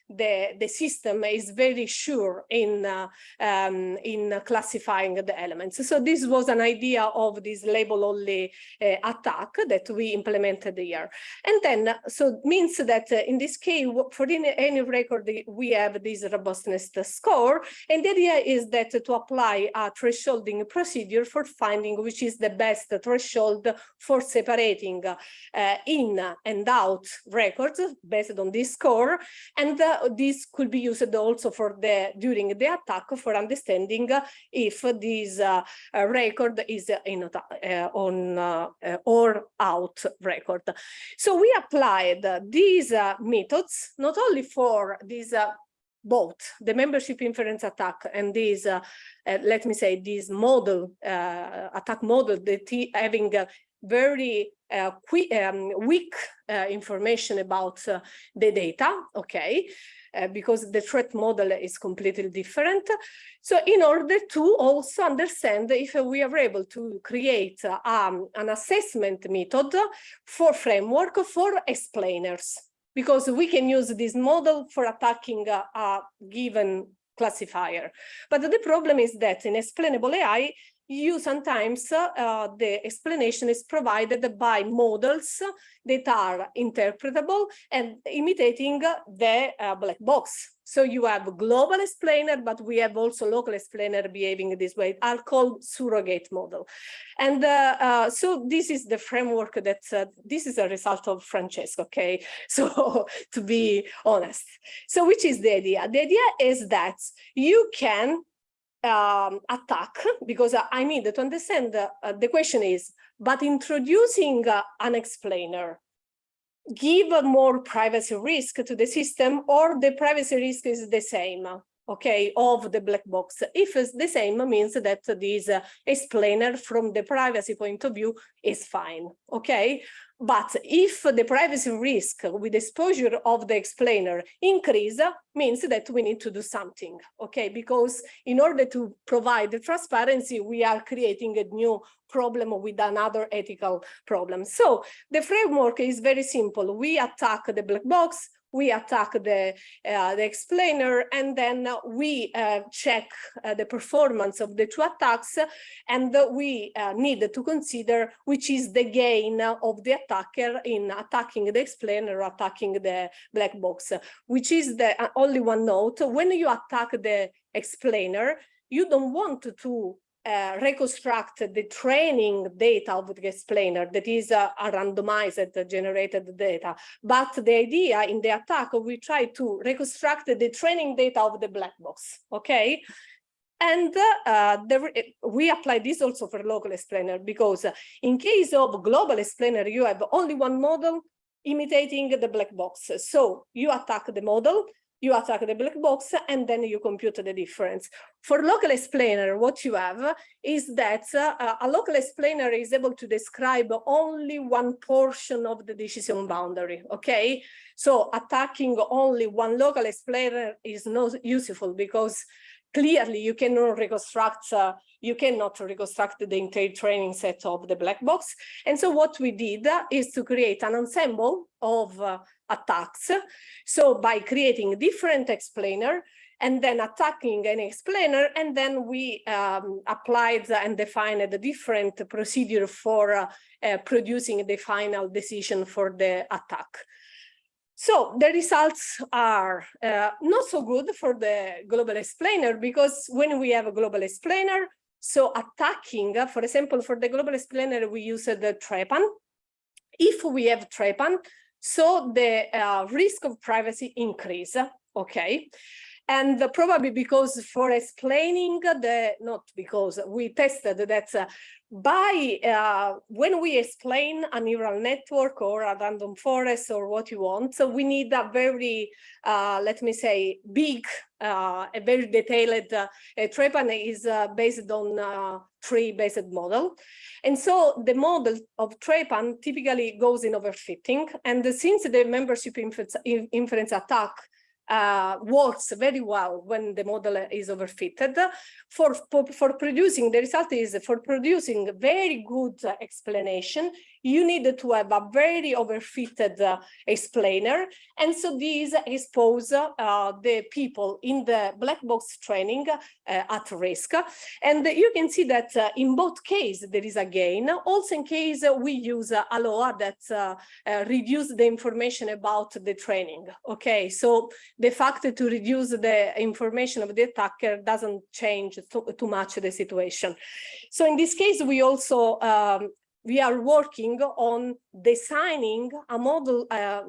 the, the system is very sure in, uh, um, in classifying the elements. So this was an idea of this label only uh, attack that we implemented here. And then, so means that uh, in this case, for any, any record, we have this robustness score. And the idea is that to apply a thresholding procedure for finding which is the best threshold for separating uh, in and out records based on this score. And uh, this could be used also for the during the attack for understanding if this uh, record is in uh, on uh, or out record. So we applied these methods not only for these both the membership inference attack and this, uh, uh, let me say, this model, uh, attack model that having very uh, um, weak uh, information about uh, the data, okay, because the threat model is completely different. So in order to also understand if we are able to create um, an assessment method for framework for explainers, because we can use this model for attacking a given classifier. But the problem is that in explainable AI, you sometimes uh, the explanation is provided by models that are interpretable and imitating the uh, black box. So you have a global explainer, but we have also local explainer behaving this way, are call surrogate model. And uh, uh, so this is the framework that, uh, this is a result of Francesco, okay? <laughs> So to be honest. So which is the idea? The idea is that you can um, attack because I need to understand uh, the question is, but introducing uh, an explainer give more privacy risk to the system or the privacy risk is the same okay of the black box. If it's the same means that this uh, explainer from the privacy point of view is fine okay but if the privacy risk with exposure of the explainer increase, means that we need to do something, okay? Because in order to provide the transparency, we are creating a new problem with another ethical problem. So the framework is very simple. We attack the black box, we attack the, uh, the explainer and then we uh, check uh, the performance of the two attacks and we uh, need to consider which is the gain of the attacker in attacking the explainer or attacking the black box, which is the uh, only one note. When you attack the explainer, you don't want to uh, reconstruct the training data of the explainer that is uh, a randomized generated data. But the idea in the attack, we try to reconstruct the training data of the black box, okay? And uh, there, we apply this also for local explainer because in case of global explainer, you have only one model imitating the black box. So you attack the model, you attack the black box and then you compute the difference. For local explainer, what you have is that uh, a local explainer is able to describe only one portion of the decision boundary, okay? So attacking only one local explainer is not useful because clearly you cannot reconstruct uh, you cannot reconstruct the entire training set of the black box and so what we did is to create an ensemble of uh, attacks so by creating different explainer and then attacking an explainer and then we um, applied and defined a different procedure for uh, uh, producing the final decision for the attack so the results are uh, not so good for the global explainer because when we have a global explainer, so attacking, uh, for example, for the global explainer, we use the trepan. If we have trepan, so the uh, risk of privacy increase, okay? And probably because for explaining the, not because we tested that uh, by uh, when we explain a neural network or a random forest or what you want, so we need a very, uh, let me say, big, uh, a very detailed, uh, Trepan is uh, based on tree-based model. And so the model of Trepan typically goes in overfitting. And since the membership inference, inference attack uh, works very well when the model is overfitted. For, for, for producing, the result is for producing very good explanation, you need to have a very overfitted uh, explainer. And so these expose uh, the people in the black box training uh, at risk. And you can see that uh, in both cases, there is a gain. Also in case we use uh, ALOA that uh, uh, reduce the information about the training. Okay, so the fact to reduce the information of the attacker doesn't change too, too much the situation. So in this case, we also um, we are working on designing a model, uh,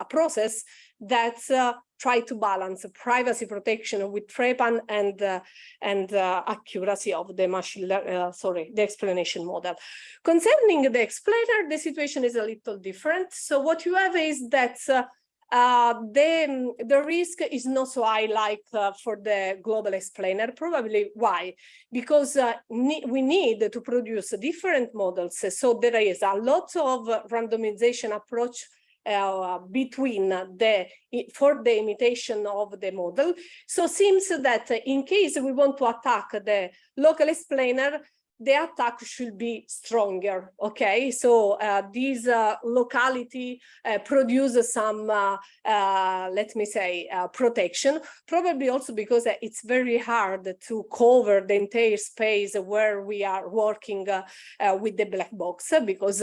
a process that uh, try to balance privacy protection with TREPAN and uh, and uh, accuracy of the machine, uh, sorry, the explanation model. Concerning the explainer, the situation is a little different. So what you have is that uh, uh, the, the risk is not so high like uh, for the global explainer. Probably why? Because uh, ne we need to produce different models. So there is a lot of randomization approach uh, between the for the imitation of the model. So seems that in case we want to attack the local explainer, the attack should be stronger. Okay, so uh, this uh, locality uh, produces some, uh, uh, let me say, uh, protection. Probably also because it's very hard to cover the entire space where we are working with the black box because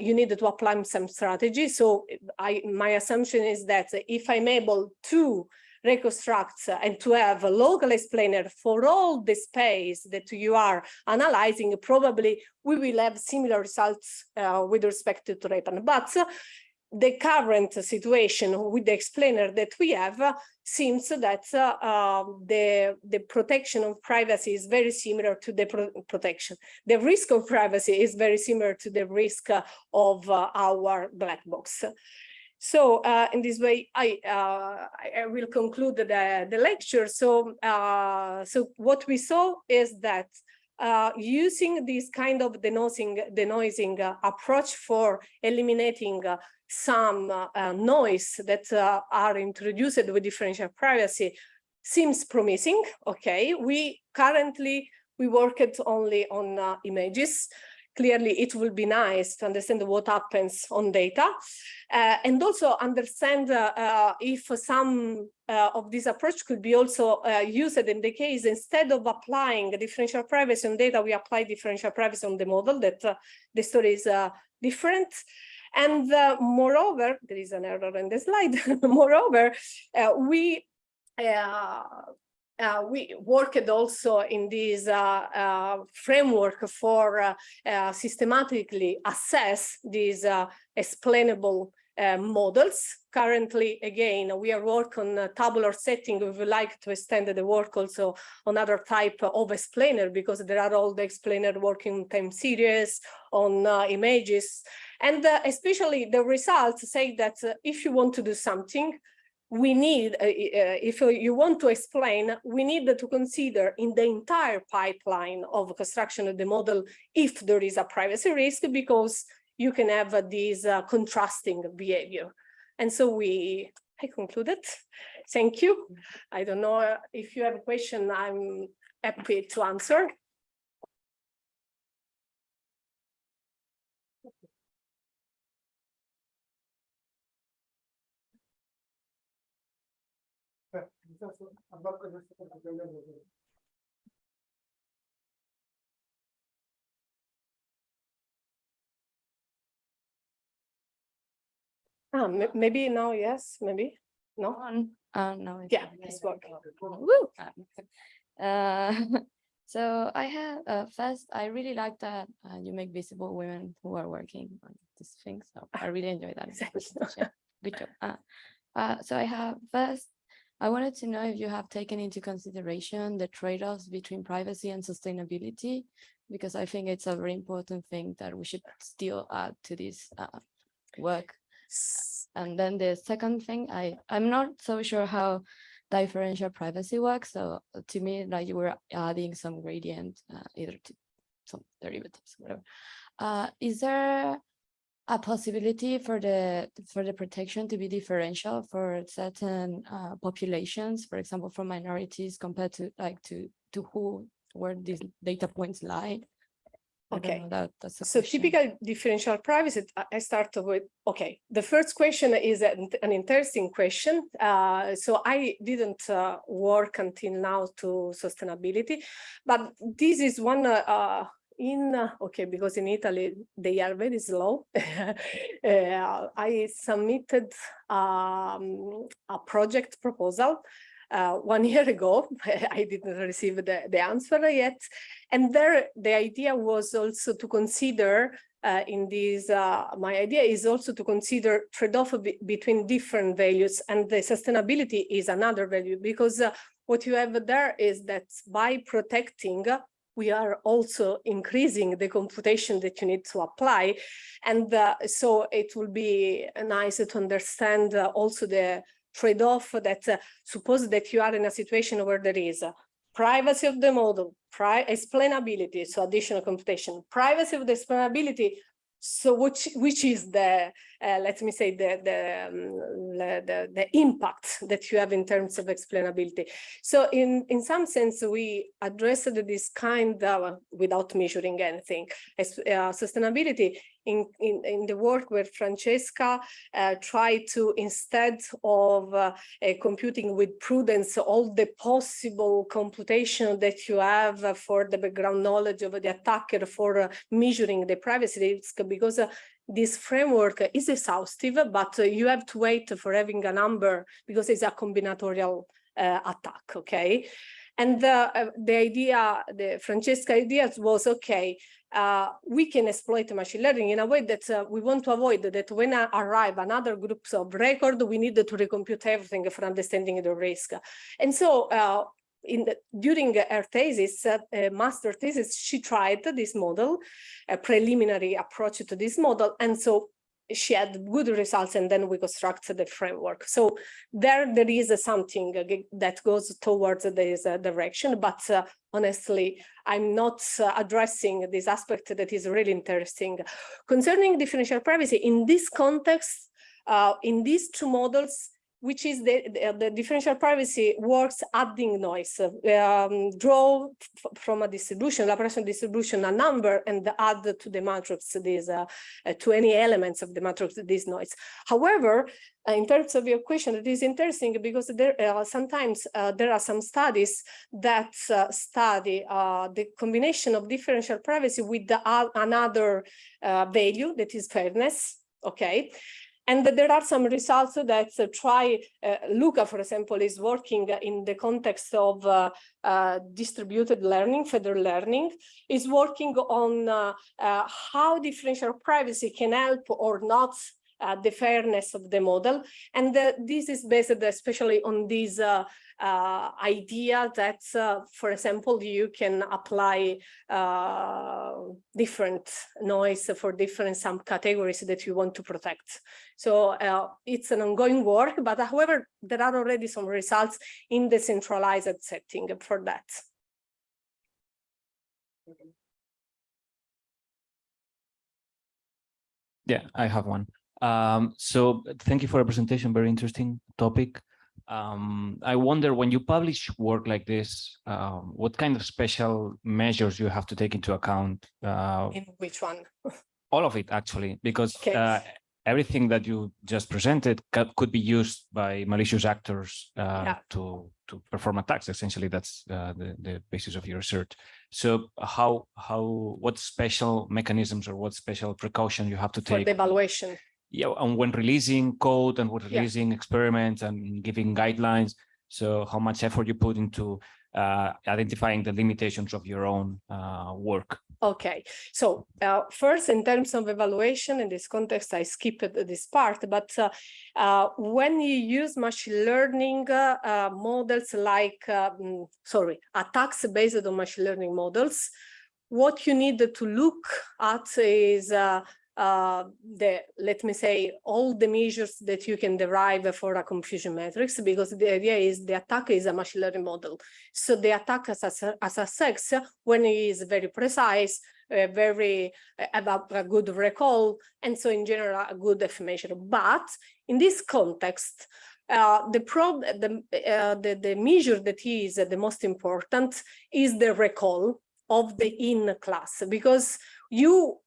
you need to apply some strategy. So I, my assumption is that if I'm able to reconstruct and to have a local explainer for all the space that you are analyzing, probably we will have similar results uh, with respect to TREPAN. But the current situation with the explainer that we have uh, seems that uh, the, the protection of privacy is very similar to the pro protection. The risk of privacy is very similar to the risk of uh, our black box. So uh, in this way, I, uh, I will conclude the, the lecture. So, uh, so what we saw is that uh, using this kind of denoising, denoising uh, approach for eliminating uh, some noise that are introduced with differential privacy seems promising. Okay, we currently we worked only on images clearly it will be nice to understand what happens on data uh, and also understand uh, uh, if some uh, of this approach could be also uh, used in the case instead of applying differential privacy on data, we apply differential privacy on the model that uh, the story is different. And moreover, there is an error in the slide. <laughs> moreover, we uh, we worked also in this uh, uh, framework for uh, uh, systematically assess these uh, explainable models. Currently, again, we are working on tabular setting. We would like to extend the work also on other type of explainer because there are all the explainer working time series on images. And especially the results say that if you want to do something, we need, uh, uh, if you want to explain, we need to consider in the entire pipeline of construction of the model if there is a privacy risk, because you can have uh, this uh, contrasting behavior. And so we, I concluded. Thank you. I don't know if you have a question, I'm happy to answer. Ah, maybe now, yes, maybe, no? on. Uh, no. it's Yeah, it's working. Woo! Uh, <laughs> so I have, uh, first, I really like that uh, you make visible women who are working on this thing. So I really enjoy that. <laughs> Good job. Uh, uh, so I have first, I wanted to know if you have taken into consideration the trade-offs between privacy and sustainability, because I think it's a very important thing that we should still add to this uh, work. And then the second thing, I, I'm not so sure how differential privacy works. So uh, to me, like you were adding some gradient, uh, either to some derivatives, whatever. Uh, is there a possibility for the for the protection to be differential for certain uh, populations, for example, for minorities compared to like to to who where these data points lie? Okay. that, that's So question. typical differential privacy, I- I start with, okay, the first question is an an interesting question. Uh, so I didn't uh, work until now to sustainability, but this is one uh, uh, in, uh, okay, because in Italy, they are very slow. <laughs> Uh, I submitted um, a project proposal uh, one <laughs> year ago. <laughs> I didn't receive the, the answer yet. And there, the idea was also to consider uh, in this, uh, my idea is also to consider trade-off be- between different values and the sustainability is another value because uh, what you have there is that by protecting, we are also increasing the computation that you need to apply. And uh, so it will be nice to understand uh, also the trade-off that uh, suppose that you are in a situation where there is uh, privacy of the model, pri explainability, so additional computation, privacy of the explainability, so which which is the uh, let me say the the, um, the the impact that you have in terms of explainability. So in in some sense we addressed this kind of without measuring anything as uh, sustainability in, in in the work where Francesca uh, tried to instead of uh, uh, computing with prudence all the possible computation that you have for the background knowledge of the attacker for uh, measuring the privacy risk because uh, this framework is exhaustive, but uh, you have to wait for having a number because it's a combinatorial uh, attack, okay? And the, uh, the idea, the Francesca idea was, okay, uh, we can exploit machine learning in a way that uh, we want to avoid that when I arrive another groups of record, we need to recompute everything for understanding the risk. And so uh, in the, during her thesis, uh, master thesis, she tried this model, a preliminary approach to this model. And so she had good results and then we constructed the framework. So there, there is something uh, that goes towards this uh, direction, but uh, honestly, I'm not addressing this aspect that is really interesting. Concerning differential privacy, in this context, uh, in these two models, which is the, the, the differential privacy works adding noise, um, draw from a distribution, Laplacian distribution, a number and add to the matrix these, uh, uh, to any elements of the matrix this noise. However, uh, in terms of your question, it is interesting because there uh, sometimes uh, there are some studies that uh, study uh, the combination of differential privacy with the, uh, another uh, value that is fairness, okay? And there are some results that uh, try, uh, Luca, for example, is working in the context of uh, uh, distributed learning, federal learning, is working on uh, uh, how differential privacy can help or not uh, the fairness of the model. And uh, this is based especially on this uh, uh, idea that, uh, for example, you can apply uh, different noise for different subcategories that you want to protect. So uh, it's an ongoing work, but however, there are already some results in the centralized setting for that. Yeah, I have one. Um, so thank you for the presentation. Very interesting topic. Um, I wonder when you publish work like this, um, what kind of special measures you have to take into account? Uh, In which one? <laughs> all of it actually, because Okay. uh, everything that you just presented could be used by malicious actors uh, Yeah. to to perform attacks. Essentially, that's uh, the the basis of your research. So how how what special mechanisms or what special precaution you have to For take the evaluation. Yeah, and when releasing code and when Yeah. releasing experiments and giving guidelines, so how much effort you put into uh, identifying the limitations of your own uh, work. Okay, so uh, first, in terms of evaluation, in this context, I skipped this part, but uh, uh, when you use machine learning uh, uh, models like, um, sorry, attacks based on machine learning models, what you need to look at is uh, the, let me say, all the measures that you can derive for a confusion matrix, because the idea is the attack is a machine learning model. So the attack as a, as a sex, when it is very precise, uh, very uh, about a good recall, and so in general, a good information. But in this context, uh, the, prob the, uh, the, the measure that is the most important is the recall of the in class, because you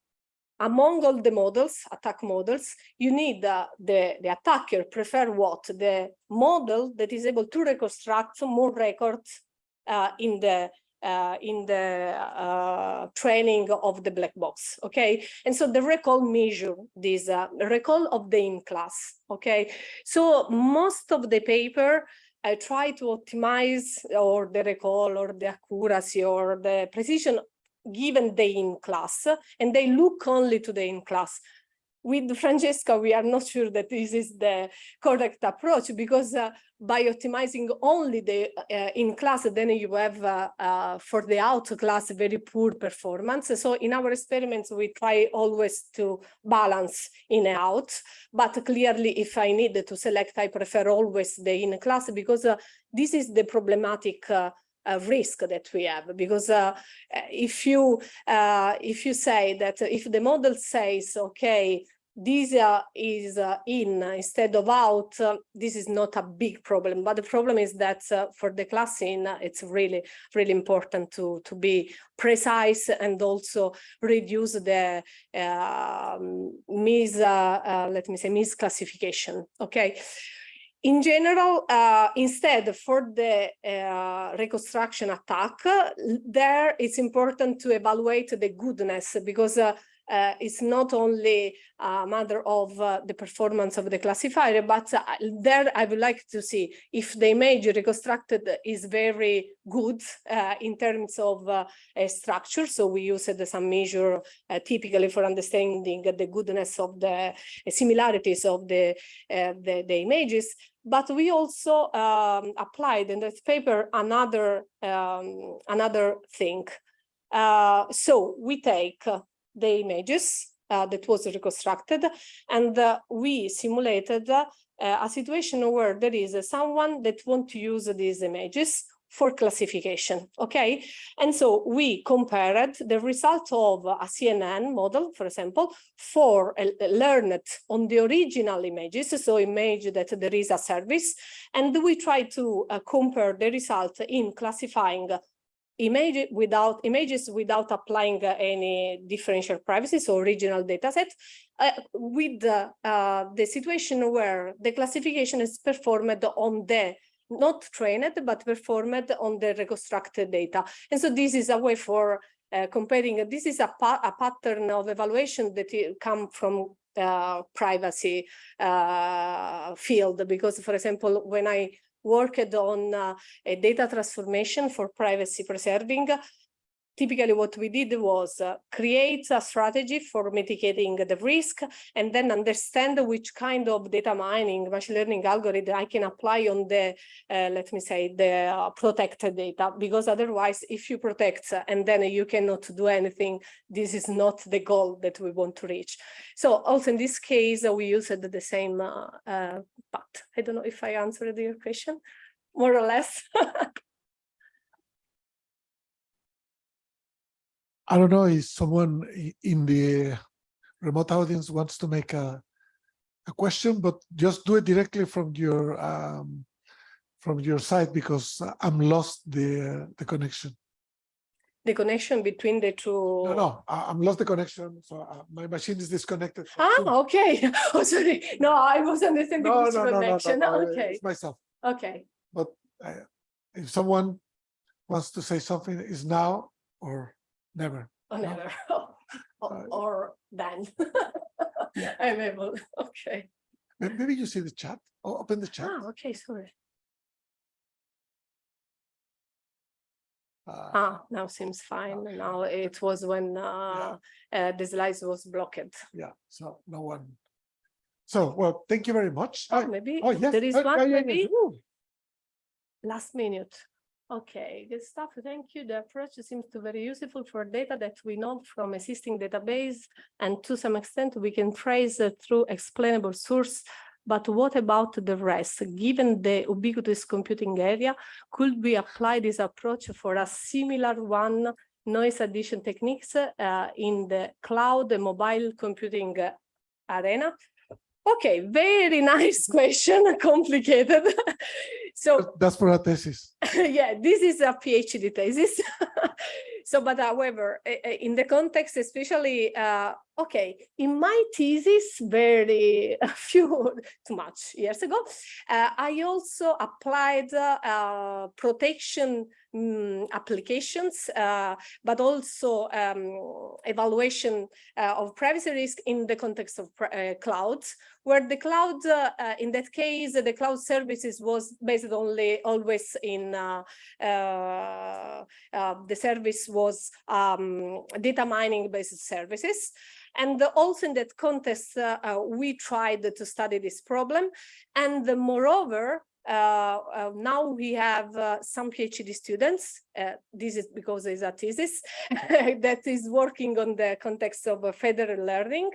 among all the models, attack models, you need uh, the, the attacker prefer what? The model that is able to reconstruct more records uh, in the uh, in the uh, training of the black box, okay? And so the recall measure this uh, recall of the in class, okay? So most of the paper I try to optimize or the recall or the accuracy or the precision given the in class and they look only to the in class. With Francesca, we are not sure that this is the correct approach because uh, by optimizing only the uh, in class, then you have uh, uh, for the out class very poor performance. So in our experiments, we try always to balance in and out. But clearly, if I need to select, I prefer always the in class because uh, this is the problematic uh, uh, risk that we have because uh, if you uh, if you say that if the model says okay this uh, is uh, in instead of out uh, this is not a big problem. But the problem is that for the class in it's really really important to to be precise and also reduce the um, mis let me say misclassification okay in general, uh, instead for the uh, reconstruction attack, there it's important to evaluate the goodness because uh, uh, it's not only a matter of uh, the performance of the classifier, but uh, there I would like to see if the image reconstructed is very good uh, in terms of uh, structure. So we used some measure uh, typically for understanding the goodness of the similarities of the, the, the, images. But we also um, applied in this paper another, um, another thing. so we take the images uh, that was reconstructed and uh, we simulated uh, a situation where there is someone that want to use these images for classification, okay? And so we compared the result of a CNN model, for example, for uh, learned on the original images, so image that there is a service, and we try to uh, compare the result in classifying image without images without applying uh, any differential privacy, so original data set, uh, with the, uh, the situation where the classification is performed on the not trained, but performed on the reconstructed data. And so this is a way for uh, comparing, this is a, pa a pattern of evaluation that come from uh, privacy uh, field, because for example, when I worked on uh, a data transformation for privacy preserving. Typically what we did was uh, create a strategy for mitigating the risk and then understand which kind of data mining, machine learning algorithm I can apply on the, uh, let me say, the uh, protected data. Because otherwise, if you protect and then you cannot do anything, this is not the goal that we want to reach. So also in this case, we used the same uh, uh, path. I don't know if I answered your question, more or less. <laughs> I don't know if someone in the remote audience wants to make a a question, but just do it directly from your um, from your side because I'm lost the the connection. The connection between the two. No, no, I, am lost the connection. So uh, my machine is disconnected. Ah, okay. <laughs> Oh, sorry. No, I was understanding no, no, connection. No, no, no, okay. It's myself. Okay. But uh, if someone wants to say something, is now or Never. Oh, No. never. <laughs> Or, Uh, or then. Yeah. <laughs> I'm able, okay. Maybe you see the chat. Oh, open the chat. Ah, okay, sorry. Uh, Ah, now seems fine. Now it was when uh, uh, the slides was blocked. Yeah, so no one. So, well, thank you very much. Oh, Ah, maybe Oh, yes. there is uh, one, yeah, yeah, yeah. maybe last minute. Okay, good stuff. Thank you. The approach seems to be very useful for data that we know from existing database, and to some extent we can trace uh, through explainable source. But what about the rest? Given the ubiquitous computing area, could we apply this approach for a similar one noise addition techniques uh, in the cloud and mobile computing uh, arena? Okay, very <laughs> nice question, <laughs> complicated. so That's for a thesis. <laughs> yeah, this is a PhD thesis. So, but however, eh, eh, in the context, especially, uh, okay, in my thesis, very <laughs> few too much years ago, uh, I also applied uh, protection mm, applications, uh, but also um, evaluation uh, of privacy risk in the context of uh, clouds, where the cloud, uh, in that case, the cloud services was based only always in the service was um, data mining based services. And also in that context, uh, uh, we tried to study this problem. And uh, moreover, uh, uh, now we have uh, some PhD students. uh, this is because it's a thesis <laughs> that is working on the context of federal learning.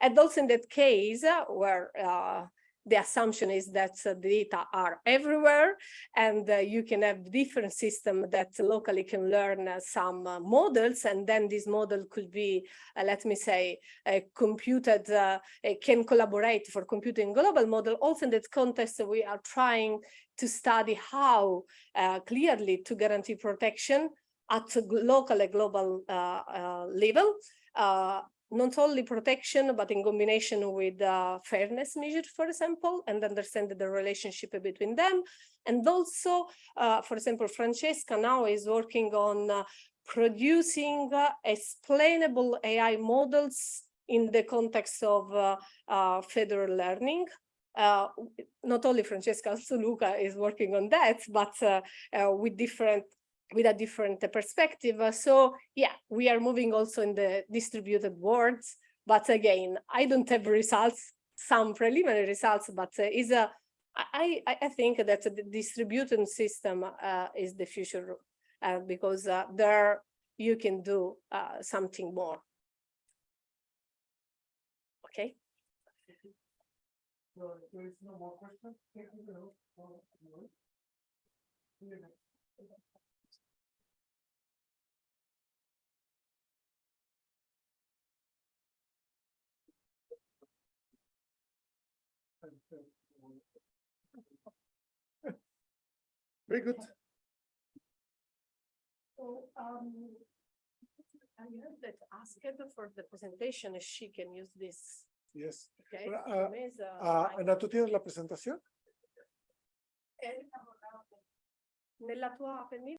And also in that case, where the assumption is that uh, data are everywhere and uh, you can have different system that locally can learn uh, some uh, models and then this model could be, let me say, computed, can collaborate for computing global model. Also in that context, we are trying to study how clearly to guarantee protection at local and global level. Uh, not only protection, but in combination with uh, fairness measure, for example, and understand the relationship between them. And also, uh, for example, Francesca now is working on uh, producing uh, explainable AI models in the context of uh, uh, federal learning. Not only Francesca, <laughs> also Luca is working on that, but with different with a different perspective. Uh, So yeah, we are moving also in the distributed worlds. But again, I don't have results, some preliminary results, but uh, is a I, I, think that the distributed system uh, is the future uh, because uh, there you can do uh, something more. Okay. So there is no more. Thank you very much for your work. See you next. Very good. So, um, I heard that asked for the presentation, if she can use this, Yes. okay? Ah, Mesa, Ah, mic. Ana, ¿tú tienes la presentación? Eh, Nella tua, per me